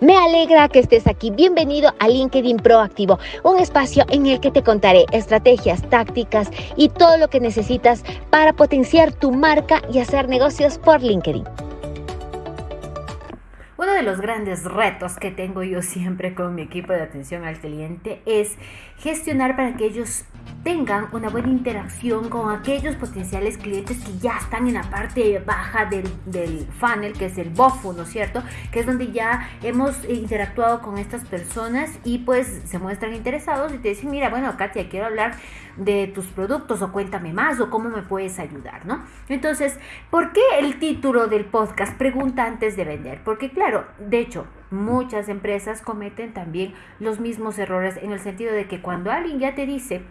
Me alegra que estés aquí. Bienvenido a LinkedIn Proactivo, un espacio en el que te contaré estrategias, tácticas y todo lo que necesitas para potenciar tu marca y hacer negocios por LinkedIn. Uno de los grandes retos que tengo yo siempre con mi equipo de atención al cliente es gestionar para que ellos tengan una buena interacción con aquellos potenciales clientes que ya están en la parte baja del, del funnel, que es el BOFU, ¿no es cierto? Que es donde ya hemos interactuado con estas personas y pues se muestran interesados y te dicen, mira, bueno, Katia, quiero hablar de tus productos o cuéntame más o cómo me puedes ayudar, ¿no? Entonces, ¿por qué el título del podcast pregunta antes de vender? Porque claro, de hecho, muchas empresas cometen también los mismos errores en el sentido de que cuando alguien ya te dice,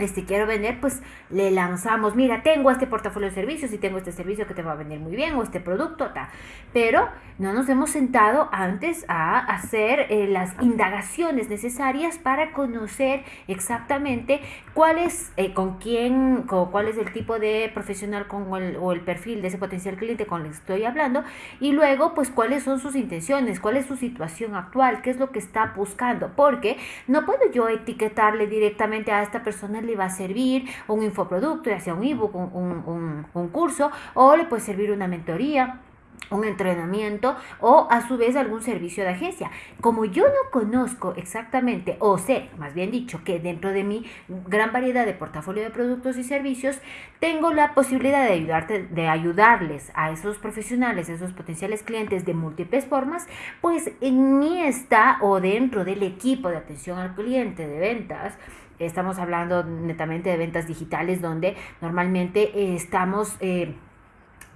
este quiero vender, pues le lanzamos, mira, tengo este portafolio de servicios y tengo este servicio que te va a vender muy bien o este producto, ta. pero no nos hemos sentado antes a hacer eh, las indagaciones necesarias para conocer exactamente cuál es, eh, con quién, con, cuál es el tipo de profesional con el, o el perfil de ese potencial cliente con el que estoy hablando y luego pues cuáles son sus intenciones, cuál es su situación actual, qué es lo que está buscando, porque no puedo yo etiquetarle directamente a esta persona le va a servir un infoproducto, ya sea un ebook, un, un curso, o le puede servir una mentoría un entrenamiento o a su vez algún servicio de agencia. Como yo no conozco exactamente o sé, más bien dicho, que dentro de mi gran variedad de portafolio de productos y servicios, tengo la posibilidad de ayudarte de ayudarles a esos profesionales, a esos potenciales clientes de múltiples formas, pues en mí está o dentro del equipo de atención al cliente de ventas Estamos hablando netamente de ventas digitales donde normalmente estamos... Eh,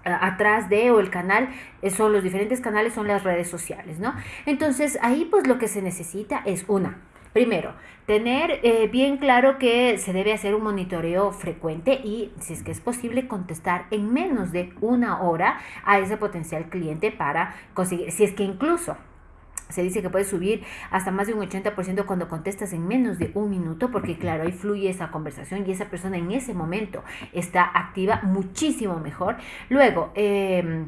atrás de o el canal eh, son los diferentes canales son las redes sociales no entonces ahí pues lo que se necesita es una. Primero, tener eh, bien claro que se debe hacer un monitoreo frecuente y, si es que es posible, contestar en menos de una hora a ese potencial cliente para conseguir, si es que incluso se dice que puedes subir hasta más de un 80% cuando contestas en menos de un minuto, porque claro, ahí fluye esa conversación y esa persona en ese momento está activa muchísimo mejor. Luego, eh,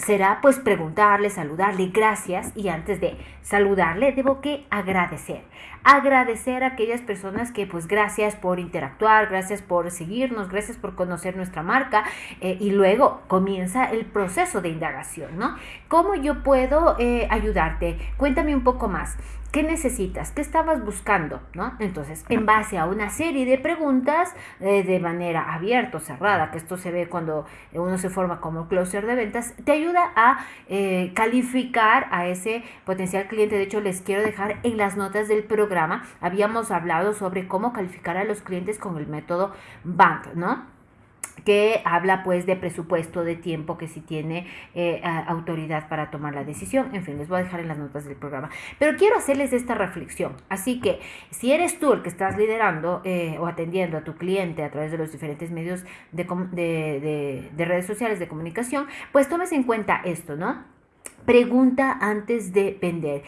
será pues preguntarle, saludarle, gracias y antes de saludarle debo que agradecer. Agradecer a aquellas personas que pues gracias por interactuar, gracias por seguirnos, gracias por conocer nuestra marca eh, y luego comienza el proceso de indagación, ¿no? ¿Cómo yo puedo eh, ayudarte? Cuéntame un poco más. ¿Qué necesitas? ¿Qué estabas buscando? ¿No? Entonces, en base a una serie de preguntas eh, de manera abierta o cerrada, que esto se ve cuando uno se forma como closer de ventas, te ayuda a eh, calificar a ese potencial cliente. De hecho, les quiero dejar en las notas del programa, habíamos hablado sobre cómo calificar a los clientes con el método BANT, ¿no? Que habla pues de presupuesto, de tiempo, que si tiene eh, autoridad para tomar la decisión. En fin, les voy a dejar en las notas del programa. Pero quiero hacerles esta reflexión. Así que si eres tú el que estás liderando eh, o atendiendo a tu cliente a través de los diferentes medios de, de, de redes sociales de comunicación, pues tomes en cuenta esto, ¿no? Pregunta antes de vender.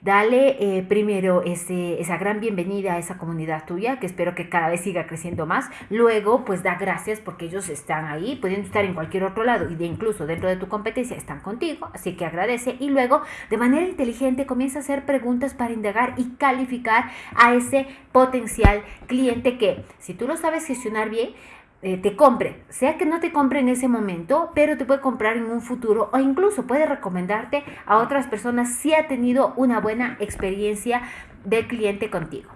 Dale eh, primero ese, esa gran bienvenida a esa comunidad tuya, que espero que cada vez siga creciendo más. Luego, pues da gracias porque ellos están ahí, pudiendo estar en cualquier otro lado y de incluso dentro de tu competencia están contigo, así que agradece. Y luego, de manera inteligente, comienza a hacer preguntas para indagar y calificar a ese potencial cliente que, si tú lo sabes gestionar bien, eh, te compre, sea que no te compre en ese momento, pero te puede comprar en un futuro o incluso puede recomendarte a otras personas si ha tenido una buena experiencia de cliente contigo.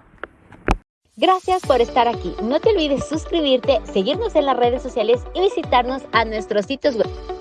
Gracias por estar aquí. No te olvides suscribirte, seguirnos en las redes sociales y visitarnos a nuestros sitios web.